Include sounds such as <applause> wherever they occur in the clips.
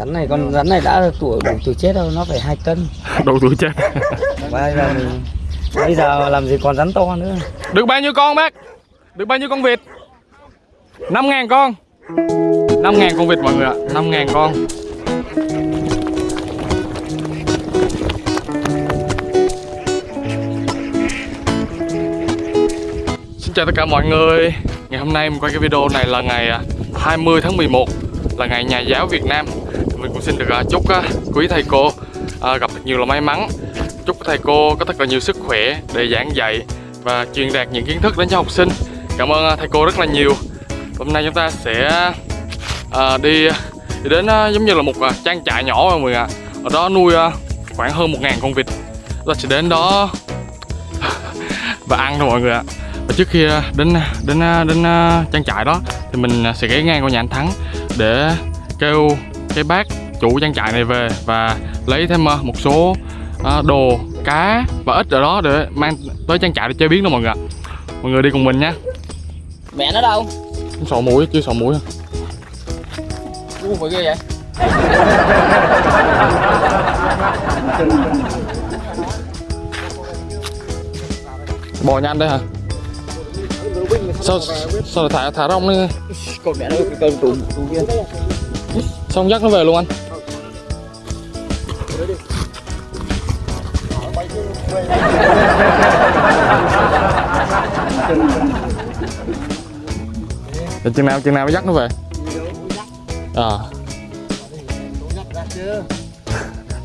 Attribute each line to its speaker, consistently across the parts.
Speaker 1: rắn này con rắn này đã tuổi đủ tuổi chết đâu nó phải hai cân. <laughs>
Speaker 2: Đủ tuổi chết.
Speaker 1: Bây giờ mình bây giờ làm gì còn rắn to nữa?
Speaker 2: Được bao nhiêu con bác? Được bao nhiêu con vịt? 5 ngàn con. 5 ngàn con vịt mọi người ạ. 5 ngàn con. Xin chào tất cả mọi người. Ngày hôm nay mình quay cái video này là ngày à, 20 tháng 11 Là ngày nhà giáo Việt Nam cũng xin được à, chúc à, quý thầy cô à, gặp thật nhiều là may mắn. Chúc thầy cô có thật là nhiều sức khỏe để giảng dạy Và truyền đạt những kiến thức đến cho học sinh. Cảm ơn thầy cô rất là nhiều. Hôm nay chúng ta sẽ đi đi đến giống như là một trang trại nhỏ mọi người ạ. Ở đó nuôi khoảng hơn 1.000 con vịt. Ta sẽ đến đó <laughs> và ăn thôi mọi người ạ. Và trước khi đến đến đến trang trại đó thì mình sẽ ghé ngang qua nhà anh Thắng để kêu cái bác chủ trang trại này về và lấy thêm à, một số à, đồ cá và ếch ở đó để mang tới trang trại để chế biến đó mọi người ạ. Mọi người đi cùng mình nha.
Speaker 1: Mẹ nó đâu?
Speaker 2: Sọ mũi chưa sọ mũi.
Speaker 1: U phải ghê vậy? <laughs>
Speaker 2: Bò nhanh đây hả? Sao sao lại thả thả rong đi
Speaker 1: con mẹ nó con tù kia.
Speaker 2: Xong dắt nó về luôn anh Để chừng nào chừng nào mới dắt nó về? À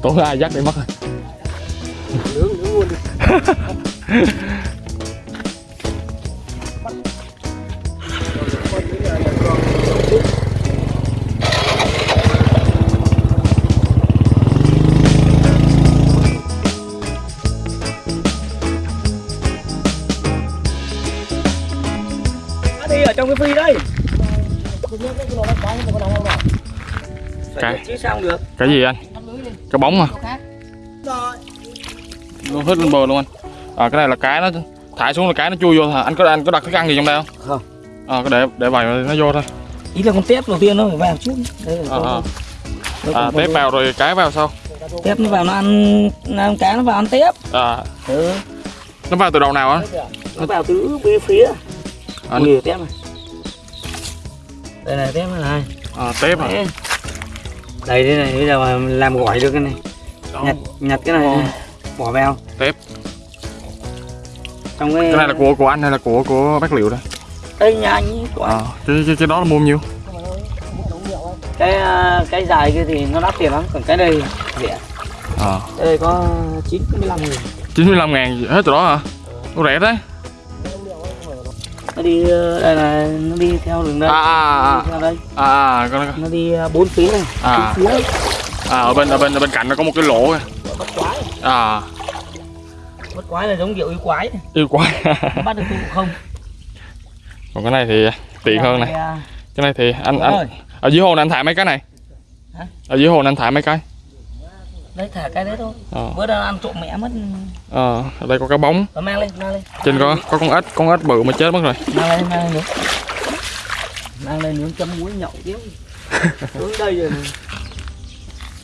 Speaker 2: tối ai dắt đi mất rồi <laughs>
Speaker 1: chứ sao không được?
Speaker 2: Cái gì anh? Cái bóng mà nó hết lên bờ luôn anh. À, cái này là cái nó thả xuống là cái nó chui vô hả anh có anh có đặt thức ăn gì trong đây không?
Speaker 1: Không.
Speaker 2: à, có để để vào nó vô thôi.
Speaker 1: Ý là con tép đầu tiên nó phải vào trước đây là
Speaker 2: à, à. à, tép vào rồi cái vào sau.
Speaker 1: Tép nó vào nó ăn nó ăn cá nó vào ăn tép.
Speaker 2: À,
Speaker 1: ừ.
Speaker 2: nó vào từ đầu nào á?
Speaker 1: Nó vào từ bên phía.
Speaker 2: À,
Speaker 1: Ui, tép này. Đây này tép này
Speaker 2: à, tép à.
Speaker 1: Đây thế này bây giờ mà làm gỏi được cái này. Nhặt nhặt cái này. Bỏ vào.
Speaker 2: Tép
Speaker 1: trong cái
Speaker 2: cái này là của của anh hay là của của bác liệu đây
Speaker 1: đây nhà anh của anh.
Speaker 2: à, cái, cái, cái đó là mua nhiêu?
Speaker 1: Cái à, cái dài kia thì nó đắt tiền lắm còn cái đây rẻ.
Speaker 2: À,
Speaker 1: cái đây có 95 nghìn.
Speaker 2: 95 ngàn hết từ đó hả? Ủa rẻ đấy
Speaker 1: nó đi ờ, đây là nó đi theo đường đây.
Speaker 2: À à
Speaker 1: theo đây.
Speaker 2: À à, à, con-
Speaker 1: nó đi ờ, bốn phía này
Speaker 2: À.
Speaker 1: phía.
Speaker 2: À ở bên ở bên ở bên cạnh nó có một cái lỗ kìa.
Speaker 1: Bắt quái.
Speaker 2: À.
Speaker 1: Bắt quái là giống kiểu yêu quái.
Speaker 2: Yêu quá
Speaker 1: bắt được cũng không?
Speaker 2: Còn cái này thì tiện hơn này.
Speaker 1: à,
Speaker 2: cái này thì anh anh ở dưới hồ này anh thả mấy cái này? Ở dưới hồ này anh thả mấy cái
Speaker 1: đấy thả cái đấy thôi.
Speaker 2: Ờ.
Speaker 1: Bữa đó ăn trộm mẹ mất.
Speaker 2: Ờ ở đây có cái bóng.
Speaker 1: Rồi mang lên mang lên.
Speaker 2: Trên có có con ếch con ếch bự mà chết mất rồi.
Speaker 1: Mang lên mang lên nữa mang lên nướng chấm muối nhậu tiếp. <laughs> Nướng đây rồi.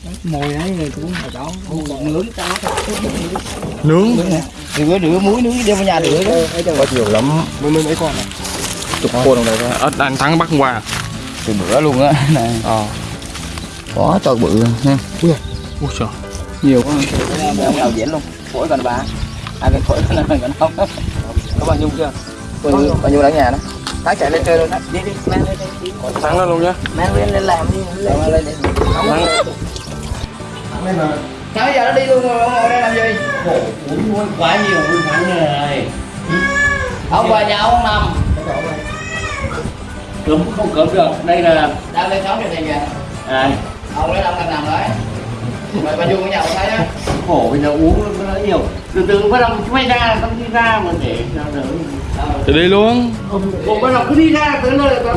Speaker 1: Đấy, mồi ấy rồi cũng phải đó. Nướng thật.
Speaker 2: Nướng.
Speaker 1: Nướng. Này rửa rửa muối nướng đem vào nhà rửa đó
Speaker 2: có nhiều lắm.
Speaker 1: Mới mới mấy con này
Speaker 2: chục con trong đây thôi. Ếch anh thắng bắt hôm qua
Speaker 1: từ bữa luôn á. <laughs> Này.
Speaker 2: Ờ.
Speaker 1: Có to bự nha
Speaker 2: ui trời
Speaker 1: nhiều con ông nào diễn luôn. Phổi còn bà. Ai cái phổi này còn không. Có bao nhiêu chưa? Bao nhiêu? Bao nhiêu ở nhà đó? Thái chạy lên chơi luôn đó. Đi đi. Mang lên đi
Speaker 2: thắng lên luôn nhá.
Speaker 1: Mang lên lên làm đi lên lên đi.
Speaker 2: Thắng
Speaker 1: sao bây giờ nó đi luôn rồi ông ngồi đây làm gì?
Speaker 3: Quá nhiều vui thắng rồi
Speaker 1: ông về nhà ông nằm.
Speaker 3: Cấm không cấm được. Đây là
Speaker 1: đang lên như này kìa
Speaker 3: à,
Speaker 1: ông lấy ông đang nằm đấy mày bao nhiêu của nhà thấy á
Speaker 3: khổ bây giờ uống nó nhiều. Từ từ bắt đầu quay ra xong đi ra mà để sao đỡ
Speaker 2: thì đi luôn.
Speaker 3: Ủa bắt đầu cứ đi ra tới nơi là tao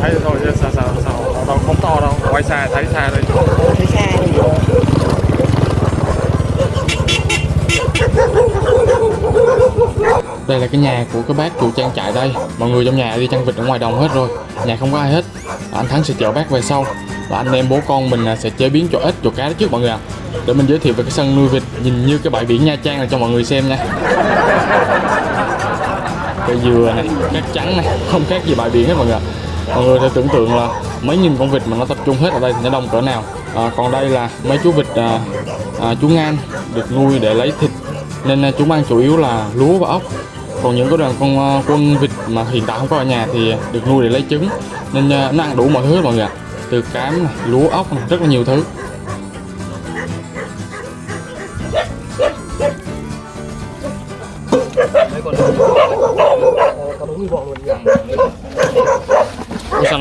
Speaker 2: thấy thôi chứ sao sao sao đâu không to đâu. Quay xa thấy xa đây
Speaker 1: thấy xa
Speaker 2: đây là cái nhà của cái bác chủ trang trại đây. Mọi người trong nhà đi chăn vịt ở ngoài đồng hết rồi. Nhà không có ai hết. Anh Thắng sẽ chở bác về sau. Và anh em bố con mình à, sẽ chế biến chỗ ếch, chỗ cá đó trước mọi người ạ. Để mình giới thiệu về cái sân nuôi vịt Nhìn như cái bãi biển Nha Trang này cho mọi người xem nha. Cây dừa này, cát trắng này Không khác gì bãi biển hết mọi người ạ. Mọi người sẽ tưởng tượng là mấy nghìn con vịt mà nó tập trung hết ở đây thì nó đông cỡ nào. À, Còn đây là mấy chú vịt à, à, chú ngan được nuôi để lấy thịt. Nên à, chúng ăn chủ yếu là lúa và ốc. Còn những cái đoàn con à, quân vịt mà hiện tại không có ở nhà thì được nuôi để lấy trứng. Nên à, nó ăn đủ mọi thứ mọi người ạ. Từ cám này, lúa ốc này, rất là nhiều thứ.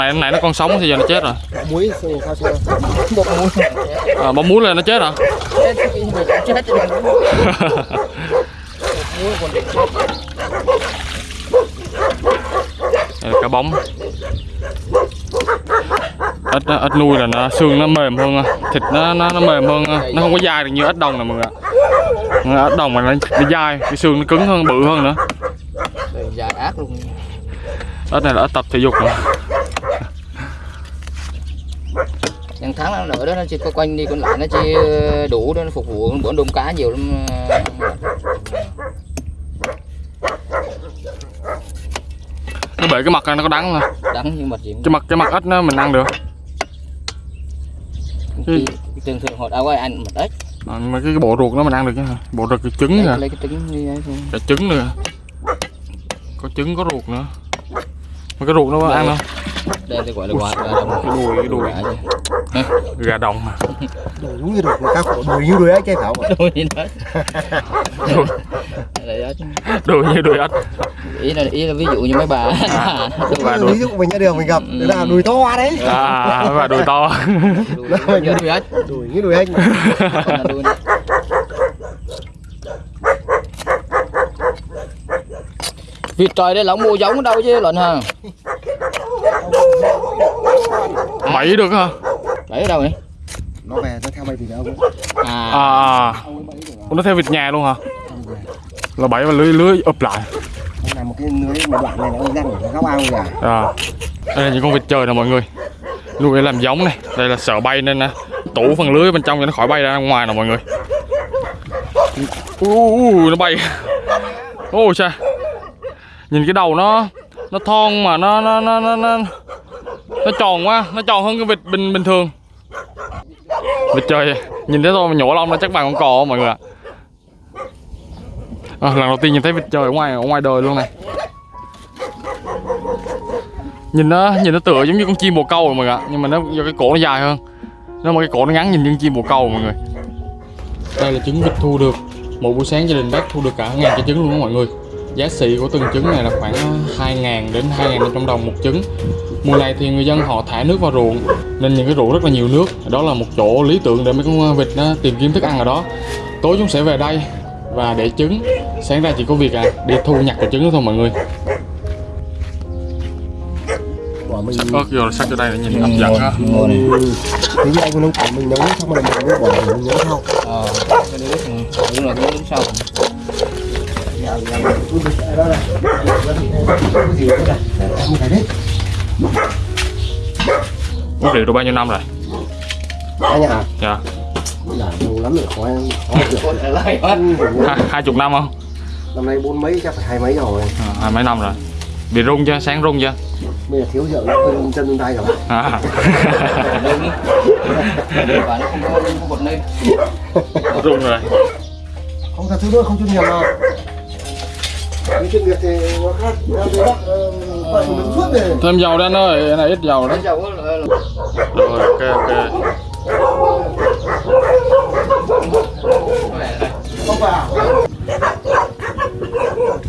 Speaker 2: Này này nó còn sống thì giờ nó chết rồi.
Speaker 1: Muối
Speaker 2: à, bấm muối lên nó chết
Speaker 1: định
Speaker 2: Đây cá bóng. Ếch ếch nuôi là nó xương nó mềm hơn thịt nó nó, nó mềm hơn. Nó không có dai được như ếch đồng này mọi người ếch đồng mà nó, nó dai cái xương nó cứng hơn bự hơn nữa.
Speaker 1: Dài ác luôn.
Speaker 2: Ếch này là ếch tập thể dục rồi
Speaker 1: Những tháng nữa đó nó chỉ có quanh đi còn lại nó chỉ đủ để nó phục vụ bữa đôm cá nhiều lắm.
Speaker 2: Nó bể cái mặt này nó có đắng mà
Speaker 1: đắng như mặt gì
Speaker 2: cái mặt cái mặt ếch nó mình ăn được.
Speaker 1: Cái- thường thường họ đâu ăn mặt ếch
Speaker 2: à, mà cái, cái bộ ruột nó mình ăn được chứ hả? bộ ruột cái trứng nè
Speaker 1: lấy cái trứng thôi.
Speaker 2: Cả trứng nữa. Có trứng có ruột nữa. Mà cái ruột nó có ăn đâu
Speaker 1: đây tôi gọi là quả gà đồng
Speaker 2: cái đùi cái đùi
Speaker 1: gà chứ
Speaker 2: gà đồng mà
Speaker 4: giống như được cá khổ đùi như đùi ấy chơi thảo
Speaker 1: Đây đó chứ.
Speaker 2: đùi như đùi ếch.
Speaker 1: Ý là ý là ví dụ như mấy bà <laughs>
Speaker 2: và đùi
Speaker 4: ví dụ mình ra đường mình gặp đấy là đùi to đấy.
Speaker 2: À và đùi to.
Speaker 1: Đuôi như đuôi ếch.
Speaker 4: Đùi như đùi
Speaker 1: là đuôi vịt trời đây lỏng mua giống ở đâu chứ lợn hả
Speaker 2: bảy được hả?
Speaker 1: Bảy ở đâu vậy?
Speaker 4: Nó về nó theo mày thì đâu?
Speaker 1: À.
Speaker 2: À. Ủa, nó theo vịt nhà luôn hả? Là bảy và lưới lưới ụp lại.
Speaker 4: Ông làm một cái lưới một đoạn này nó răng nó góc ao gà
Speaker 2: à. Đây là những con vịt trời nè mọi người. Nuôi để làm giống này. Đây là sợ bay nên nè tủ phần lưới bên trong cho nó khỏi bay ra ngoài nè mọi người. Uh, uh, nó bay. Ôi cha nhìn cái đầu nó nó thon mà nó nó nó nó nó, nó tròn quá nó tròn hơn cái vịt bình bình thường. Vịt trời nhìn thấy tôi mà nhổ lông nó chắc bằng con cò mọi người ạ. À, lần đầu tiên nhìn thấy vịt trời ở ngoài ở ngoài đời luôn này. Nhìn nó nhìn nó tựa giống như con chim bồ câu rồi mọi người ạ nhưng mà nó do cái cổ nó dài hơn. Nó mà cái cổ nó ngắn nhìn như con chim bồ câu mọi người. Đây là trứng vịt thu được. Một buổi sáng gia đình bác thu được cả ngàn cái trứng luôn đó mọi người giá xỉ của từng trứng này là khoảng 2.000 đến 2.500 đồng một trứng. Mùa này thì người dân họ thả nước vào ruộng nên những cái ruộng rất là nhiều nước. Đó là một chỗ lý tưởng để mấy con vịt nó tìm kiếm thức ăn ở đó. Tối chúng sẽ về đây và để trứng. Sáng ra chỉ có việc à đi thu nhặt cái trứng đó thôi mọi người.
Speaker 4: Mình
Speaker 2: ớt vô sắc cho đây để nhìn hấp dẫn ha
Speaker 1: ngồi này
Speaker 4: tí như anh nông cảnh mình nấu xong rồi mình bỏ mình nấu sau.
Speaker 1: Ờ cái đúng là cái nước sau
Speaker 4: đó là cái gì đấy này em thấy đấy
Speaker 2: Ước liệu được bao nhiêu năm rồi?
Speaker 4: anh à
Speaker 2: Dạ
Speaker 4: là lâu lắm rồi khó em được
Speaker 1: hết
Speaker 2: Hai, chục năm không?
Speaker 4: năm nay bốn mấy chắc phải hai mấy rồi
Speaker 2: À, hai mấy năm rồi Bị rung chưa? Sáng rung chưa?
Speaker 4: bây giờ thiếu rượu chân chân chân tay rồi
Speaker 2: À.
Speaker 1: nó không có không có bột lên
Speaker 2: rung rồi
Speaker 4: không thật sự nữa không chuyên nghiệp nào
Speaker 2: Thêm dầu anh ơi, cái này ít dầu
Speaker 1: là- là-
Speaker 2: Rồi ok ok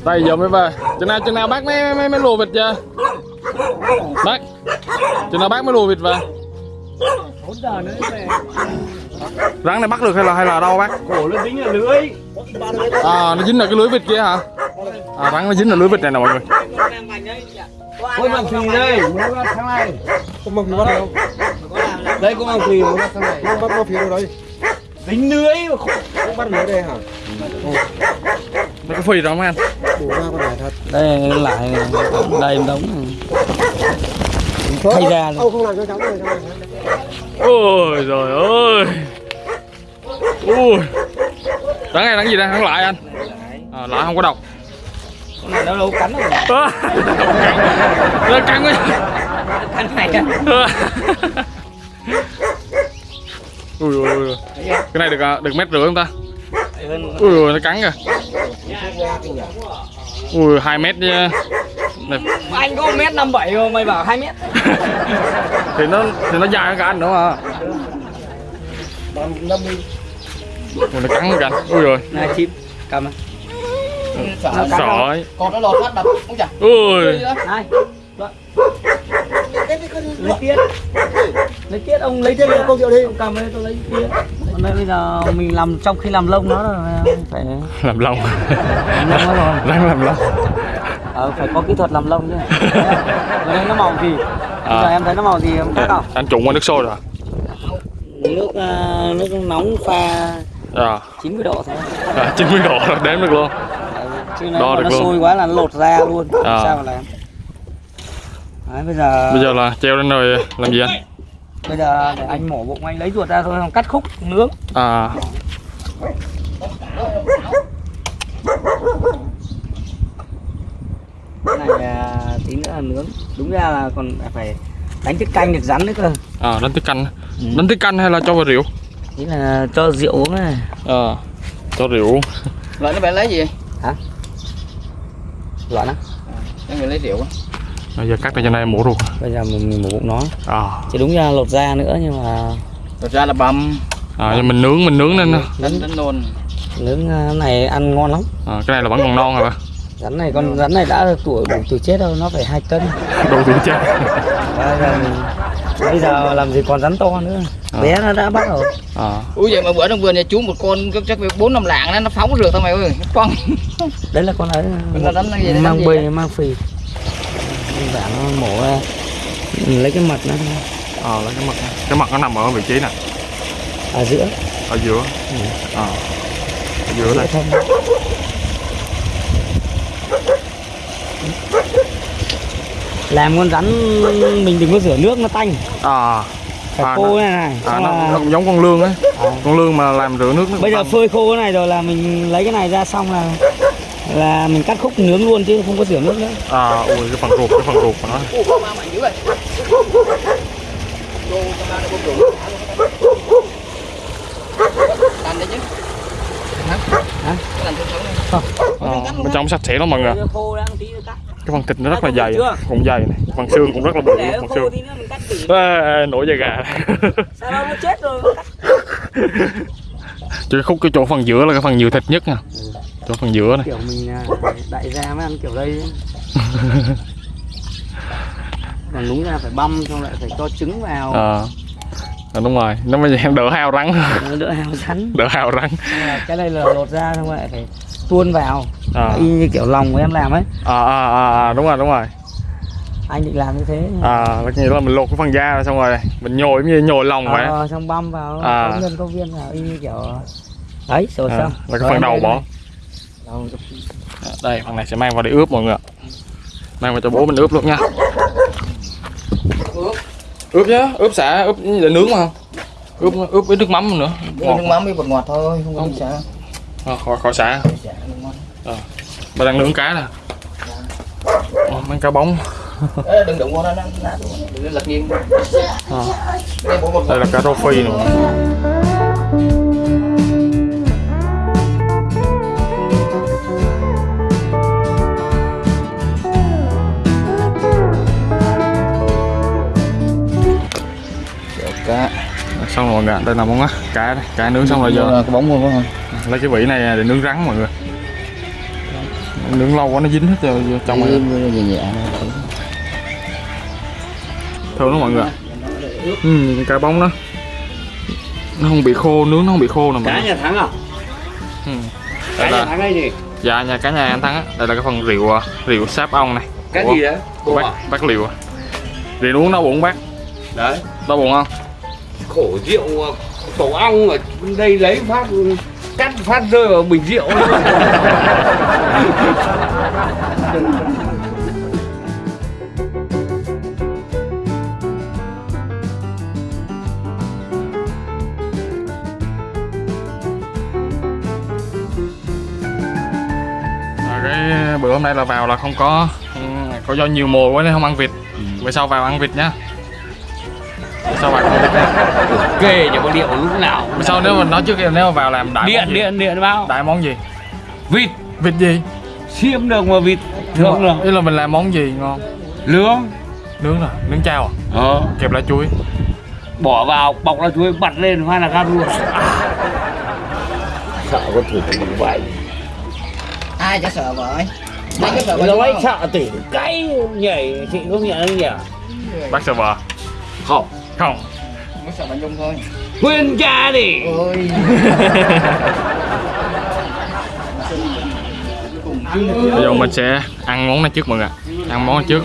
Speaker 2: Đây giờ mới về Chừng nào chừng nào bác mới mới, mới lùa vịt chưa? Bác Chừng nào bác mới lùa vịt về? Rắn này bắt được hay là hay là đâu bác?
Speaker 3: cổ nó dính là lưới
Speaker 2: À nó dính ở cái lưới vịt kia hả? À rắn nó dính ở lưới vịt này nè mọi người.
Speaker 3: Ôi bằng thủy đây. Muốn ra tháng này
Speaker 4: không mong bắt đâu
Speaker 1: đây cũng không phì. Nó sang này
Speaker 4: Không bắt nó phía đâu đấy.
Speaker 1: Tính lưới mà khổ
Speaker 4: Không bắt lưới đây hả?
Speaker 2: Nó có phì đâu mấy anh
Speaker 4: Đủ ra con này thật.
Speaker 1: Đây lại đây đóng. Thay ra
Speaker 4: không làm cho cháu cháu này.
Speaker 2: ôi trời ơi. Ui. Đáng này đáng gì đây? Thắng lại anh. À, lại không có độc
Speaker 1: con này nó đâu cắn đâu
Speaker 2: À, nó cắn quá.
Speaker 1: Cắn này
Speaker 2: ui ui ui. Cái này được à, được mét rưỡi không ta?
Speaker 1: Hơn
Speaker 2: ui ui nó cắn kìa. Ui hai mét nha. Này,
Speaker 1: anh có mét năm bảy mà mày bảo hai mét. <laughs>
Speaker 2: Thì nó thì nó dài hơn cả anh
Speaker 4: Bằng 50
Speaker 2: ui nó cắn anh ui rồi.
Speaker 1: Này chim cầm. này
Speaker 2: sỏi
Speaker 1: còn nó lọt phát đập. Không chả
Speaker 2: ui
Speaker 1: này lấy tiết. Lấy tiết ông lấy tiết
Speaker 4: Tiếp câu rượu đi.
Speaker 1: Ông cầm đây tôi lấy tiết. Còn đây bây giờ mình làm trong khi làm lông nó là phải
Speaker 2: làm lông.
Speaker 1: Làm lông
Speaker 2: đang làm lông.
Speaker 1: Ờ, phải có kỹ thuật làm lông chứ. Ở đây nó màu gì? Bây giờ
Speaker 2: À.
Speaker 1: em thấy nó màu gì em biết không
Speaker 2: anh trụng qua nước sôi rồi.
Speaker 1: Nước à, nước nóng pha
Speaker 2: à,
Speaker 1: 90 độ thôi.
Speaker 2: À 90 độ là đếm được luôn
Speaker 1: chứ
Speaker 2: Đo được
Speaker 1: nó
Speaker 2: luôn.
Speaker 1: sôi quá là nó lột ra luôn.
Speaker 2: À.
Speaker 1: sao mà làm. Đấy, bây giờ
Speaker 2: bây giờ là treo lên rồi làm gì anh?
Speaker 1: Bây giờ để anh mổ bụng anh lấy ruột ra thôi cắt khúc nướng.
Speaker 2: À.
Speaker 1: Cái này à, tí nữa là nướng. Đúng ra là còn phải đánh tiết canh được rắn nữa cơ.
Speaker 2: À đánh tiết canh. Đánh tiết canh hay là cho vào rượu?
Speaker 1: Ý là cho rượu uống này.
Speaker 2: À cho rượu
Speaker 5: Loại nó bạn lấy gì?
Speaker 1: Á
Speaker 5: Em người lấy rượu á.
Speaker 2: bây giờ cắt ra cho này mổ ruột.
Speaker 1: Bây giờ mình, mình mổ bụng nó.
Speaker 2: À.
Speaker 1: Chứ đúng ra lột da nữa nhưng mà
Speaker 5: Thật ra là băm,
Speaker 2: à nhưng mình nướng mình nướng nên
Speaker 5: đánh đánh nôn.
Speaker 1: nướng à, này ăn ngon lắm.
Speaker 2: À, cái này là vẫn còn non rồi
Speaker 1: rắn này con rắn này đã tuổi đủ tuổi chết đâu nó phải hai cân. <laughs>
Speaker 2: Đồ tuổi chết.
Speaker 1: Bây giờ, mình, bây giờ làm gì còn rắn to nữa
Speaker 2: À.
Speaker 1: bé nó đã bắt rồi
Speaker 2: à
Speaker 5: Ui vậy mà bữa trong vườn nhà chú một con chắc- bốn năm lạng đó, nó phóng rượt thôi mày ơi. Nó Quăng. <laughs>
Speaker 1: đấy là con ấy
Speaker 5: Con rắn là gì? Rắn
Speaker 1: mang bì
Speaker 5: đấy?
Speaker 1: mang phì. Giản nó mổ ra. Mình lấy cái mật nó
Speaker 2: à lấy cái mặt cái mặt nó nằm ở vị trí nè.
Speaker 1: Ở giữa.
Speaker 2: Ở giữa. À ở giữa
Speaker 1: giữa
Speaker 2: đây
Speaker 1: thân. Làm con rắn mình đừng có rửa nước nó tanh.
Speaker 2: À
Speaker 1: phải
Speaker 2: À,
Speaker 1: khô
Speaker 2: nó-
Speaker 1: này này
Speaker 2: à nó,
Speaker 1: là-
Speaker 2: nó cũng giống con lương ấy
Speaker 1: À.
Speaker 2: con lương mà làm rửa nước nó
Speaker 1: bây giờ phơi khô cái này rồi là mình lấy cái này ra xong là là mình cắt khúc nướng luôn chứ không có rửa nước nữa
Speaker 2: à ui cái phần ruột cái phần ruột của nó
Speaker 5: đấy. Hả?
Speaker 1: Hả?
Speaker 5: Này.
Speaker 2: à, bên trong sạch sẽ lắm mọi người
Speaker 1: khô đang tí cắt
Speaker 2: cái phần thịt nó rất là
Speaker 1: À,
Speaker 2: dày
Speaker 1: chưa?
Speaker 2: cũng dày này phần xương cũng rất là bự phần xương. ê, nổi da gà <laughs>
Speaker 1: sao đâu nó chết rồi? Cắt
Speaker 2: chứ khúc cái chỗ phần giữa là cái phần nhiều thịt nhất nha. Chỗ phần giữa này.
Speaker 1: Kiểu mình à, đại gia mới ăn kiểu đây. <laughs> Còn đúng ra phải băm xong lại phải cho trứng vào.
Speaker 2: À, à đúng rồi nó mới đỡ hao rắn.
Speaker 1: Đỡ hao rắn.
Speaker 2: Đỡ hao rắn.
Speaker 1: Cái này là lột ra xong lại phải tuôn vào.
Speaker 2: À,
Speaker 1: y như kiểu lòng của em làm ấy.
Speaker 2: À, à, à, à đúng rồi đúng rồi.
Speaker 1: Anh định làm như thế.
Speaker 2: À là nghĩa là mình lột cái phần da ra xong rồi mình nhồi như nhồi lòng vậy. Á.
Speaker 1: ờ, xong băm vào.
Speaker 2: À.
Speaker 1: có nhân có viên vào y như kiểu đấy rồi
Speaker 2: à,
Speaker 1: xong.
Speaker 2: là cái
Speaker 1: Rồi
Speaker 2: phần đầu bỏ.
Speaker 1: Đầu-
Speaker 2: À, đây phần này sẽ mang vào để ướp mọi người ạ. Mang vào cho bố mình ướp luôn nha. Ướp. Nhá ướp xả ướp để nướng mà. Ướp ướp với nước mắm nữa.
Speaker 5: Ngọt. Nước mắm với bột ngọt thôi, không có
Speaker 2: Không.
Speaker 5: sao.
Speaker 2: à, khỏi khỏi xả
Speaker 5: Mắm.
Speaker 2: bà đang nướng cá nè Ồ, mang cá bóng
Speaker 5: Ê, đừng đụng vào nó, nó. Đừng lật nghiêng.
Speaker 2: à,
Speaker 5: Đây
Speaker 2: là cá rô phi nữa
Speaker 5: cá.
Speaker 2: xong rồi mọi người đây là món á cá đây cá nướng xong rồi giờ
Speaker 5: cái bóng luôn phải không?
Speaker 2: lấy cái vỉ này để nướng rắn mọi người nướng lâu quá nó dính hết vào vào trong rồi
Speaker 5: nhẹ nhẹ thôi.
Speaker 2: thơm lắm mọi người ạ. Ừ, cái cá bóng đó. Nó không bị khô nướng nó không bị khô nè mọi người.
Speaker 3: nhà thắng à?
Speaker 2: Ừ.
Speaker 3: cá
Speaker 2: đây
Speaker 3: nhà
Speaker 2: là
Speaker 3: thắng hay gì?
Speaker 2: Dạ nhà cá nhà anh thắng á. Đây là cái phần rượu à, rượu sáp ong này.
Speaker 3: Cái
Speaker 2: Ủa,
Speaker 3: gì đấy
Speaker 2: của bác bác liệu à? Rượu uống đau bụng bác.
Speaker 3: Đấy.
Speaker 2: Đau bụng không?
Speaker 3: Khổ rượu tổ ong ở đây lấy phát cắt phát rơi vào bình rượu.
Speaker 2: À, cái bữa hôm nay là vào là không có. Ừ, có do nhiều mồi quá nên không ăn vịt. Bữa sau vào ăn vịt nhá vào ăn vịt nhá
Speaker 3: kê cho có điệu lúc nào
Speaker 2: bữa sau nếu mà nói trước em nếu mà vào làm đại
Speaker 3: điện
Speaker 2: món gì?
Speaker 3: điện điện bao
Speaker 2: đại món gì?
Speaker 3: Vịt.
Speaker 2: Vịt gì?
Speaker 3: Xiêm được mà vịt. Thường được.
Speaker 2: ý là mình làm món gì ngon?
Speaker 3: Lương
Speaker 2: nướng là nướng chao à?
Speaker 3: Ờ.
Speaker 2: Kẹp lá chuối.
Speaker 3: Bỏ vào bọc lá chuối bật lên hoa là cam luôn. Sợ có thử như vậy?
Speaker 5: Ai chả sợ vợ ấy Mấy cái sợ vợ
Speaker 3: nó
Speaker 5: đúng
Speaker 3: ấy
Speaker 5: không?
Speaker 3: sợ tỉ cái nhảy chị có nhận không nhỉ?
Speaker 2: Bác sợ vợ
Speaker 3: không
Speaker 2: không.
Speaker 5: Mới sợ bà Nhung thôi.
Speaker 3: Khuyên cha đi.
Speaker 5: Ôi.
Speaker 2: Bây giờ mình sẽ ăn món này trước mọi người ăn món này trước.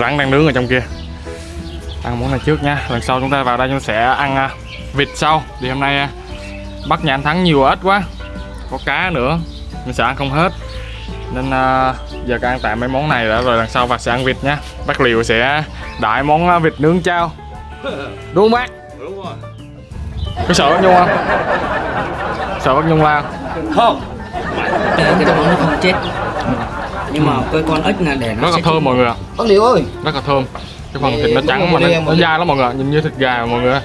Speaker 2: Rắn đang nướng ở trong kia. Ăn món này trước nha. Lần sau chúng ta vào đây chúng ta sẽ ăn à, vịt sau. Thì hôm nay à, bắt nhà anh thắng nhiều ít quá. Có cá nữa. Mình sẽ ăn không hết. Nên à, giờ ăn tạm mấy món này đã rồi lần sau và sẽ ăn vịt nha. Bác liều sẽ đại món à, vịt nướng chao. Đúng không bác?
Speaker 3: Đúng rồi.
Speaker 2: Có sợ bác nhung không? Sợ bác nhung la
Speaker 3: không?
Speaker 5: Cái cái đó nó không chết. Nhưng mà cái con ếch là để nó
Speaker 2: rất là thơm mọi người ạ.
Speaker 5: Bác Liễu ơi.
Speaker 2: Rất là thơm. Cái phần thịt nó trắng
Speaker 5: mà
Speaker 2: nó, nó dai lắm mọi người ạ. nhìn như thịt gà mọi người ạ.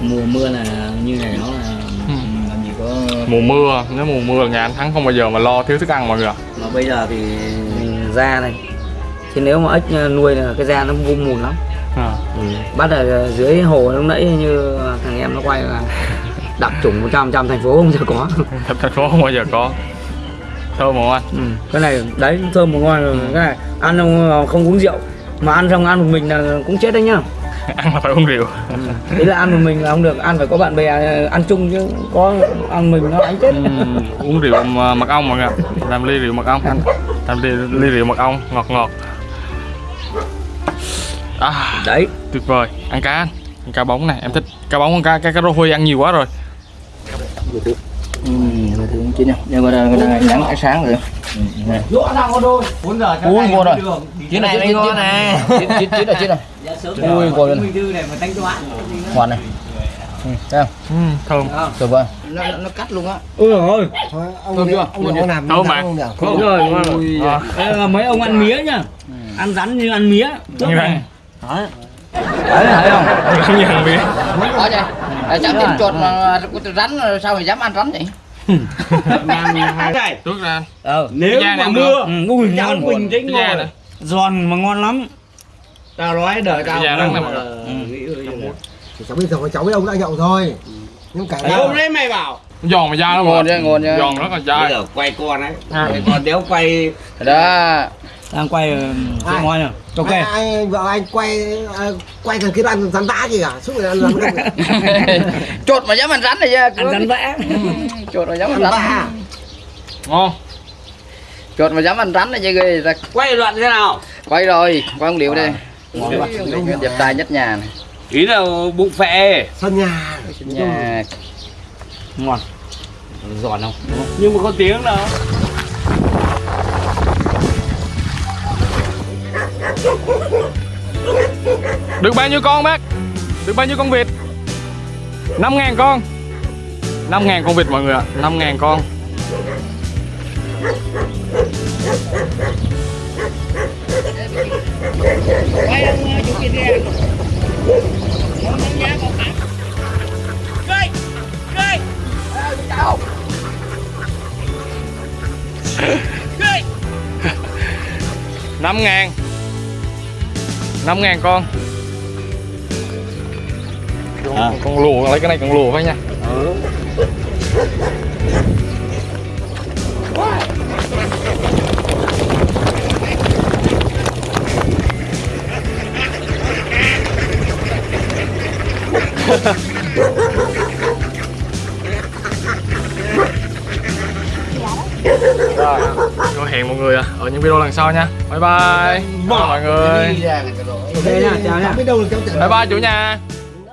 Speaker 5: Mùa mưa là như này nó là
Speaker 2: Ừ.
Speaker 5: Làm gì có
Speaker 2: mùa mưa nếu mùa mưa là nhà anh thắng không bao giờ mà lo thiếu thức ăn mọi người ạ.
Speaker 1: mà bây giờ thì da này chứ nếu mà ếch nuôi là cái da nó vung mùn lắm.
Speaker 2: À.
Speaker 1: ừ. bắt ở dưới hồ lúc nãy như thằng em nó quay là đặc trùng 100 trăm thành phố không giờ có.
Speaker 2: Thành phố không bao giờ có. Thơm không anh?
Speaker 1: Ừ. cái này đấy thơm một ngon rồi. Cái này ăn không, không uống rượu. Mà ăn xong ăn một mình là cũng chết đấy nhá. <laughs>
Speaker 2: Ăn là phải uống rượu.
Speaker 1: Đấy là ăn một mình là không được. Ăn phải có bạn bè ăn chung chứ có ăn mình nó đánh chết.
Speaker 2: Ừm, uống rượu mà- mật ong mọi người làm ly rượu mật ong. Làm ly, ly rượu mật ong. Ngọt ngọt à,
Speaker 1: đấy.
Speaker 2: tuyệt vời. Ăn cá anh ăn cá bóng này em thích. Cá bóng con cá cá cá rô huy ăn nhiều quá rồi.
Speaker 5: Ừ, người thường chín nha Nhưng mà người ta nhắn cái sáng rồi.
Speaker 3: Dỗ đang có đôi 4 giờ cho
Speaker 5: Ui,
Speaker 3: đi
Speaker 5: rồi.
Speaker 3: đường.
Speaker 5: Chín này mới ngon nè Chín chín chín rồi. chín rồi. Ui
Speaker 3: Tư này mà đánh cho bạn
Speaker 5: Ngon này. Ừ, thấy không?
Speaker 2: Ừm, thơm.
Speaker 5: Tuyệt vời. Nó, nó cắt luôn á.
Speaker 1: Ôi rồi
Speaker 4: Thôi, ông
Speaker 5: Thơm chưa?
Speaker 4: ông làm
Speaker 2: Thơm mà.
Speaker 1: đúng rồi rồi. Đây là mấy ông ăn mía nhá. Ăn rắn như ăn mía.
Speaker 2: Như
Speaker 1: này
Speaker 2: vậy
Speaker 1: đấy thấy không
Speaker 2: không như ăn bia
Speaker 5: Ở đây à, Chẳng tin chuột mà rắn sao mà dám ăn rắn vậy <laughs>
Speaker 3: này.
Speaker 2: Trước ra.
Speaker 1: Ờ
Speaker 3: nếu mà mưa
Speaker 1: ừ, ui ngon
Speaker 3: bình tĩnh ngồi
Speaker 1: giòn mà ngon lắm.
Speaker 3: Tao nói đời tao.
Speaker 4: Thì cháu biết rồi cháu biết ông đã nhậu rồi nhưng cả
Speaker 3: hôm đấy mày bảo
Speaker 2: giòn mà da nó
Speaker 5: Ngon chứ, ngon chứ.
Speaker 2: giòn rất là
Speaker 3: bây
Speaker 2: dai
Speaker 3: giờ quay con ấy. Còn nếu quay
Speaker 5: Đó
Speaker 1: đang quay cái
Speaker 4: Ai?
Speaker 1: món này ok.
Speaker 4: Ai, ai vợ anh quay à, quay thằng kia ăn rắn vã gì cả? Suốt ngày ăn rắn vã
Speaker 5: Chuột mà dám ăn rắn này chứ.
Speaker 1: Ăn rắn vẽ <laughs>
Speaker 5: Chuột mà dám ăn
Speaker 4: rắn. Vã.
Speaker 2: Ngon.
Speaker 5: Chuột mà dám ăn rắn này chứ ghê ra
Speaker 3: quay đoạn thế nào?
Speaker 5: Quay rồi Quay ông Liễu đây Ngon Dẹp tay nhất nhà này.
Speaker 3: Ý là bụng phệ.
Speaker 4: Sân nhà.
Speaker 5: Nhà.
Speaker 1: Ngon. Giòn không
Speaker 3: nhưng mà có tiếng đâu
Speaker 2: được bao nhiêu con, bác? Được bao nhiêu con vịt? 5.000 con. 5.000 con vịt, mọi người ạ. 5.000 con. Năm ngàn năm ngàn con. Con, con lùa lấy cái này con lùa phải nha. Rồi, rồi hẹn mọi người ở những video lần sau nha. Bye bye. Bye mọi người
Speaker 1: Ok nha chào nha.
Speaker 4: Biết đâu
Speaker 2: bye bye chủ nhà.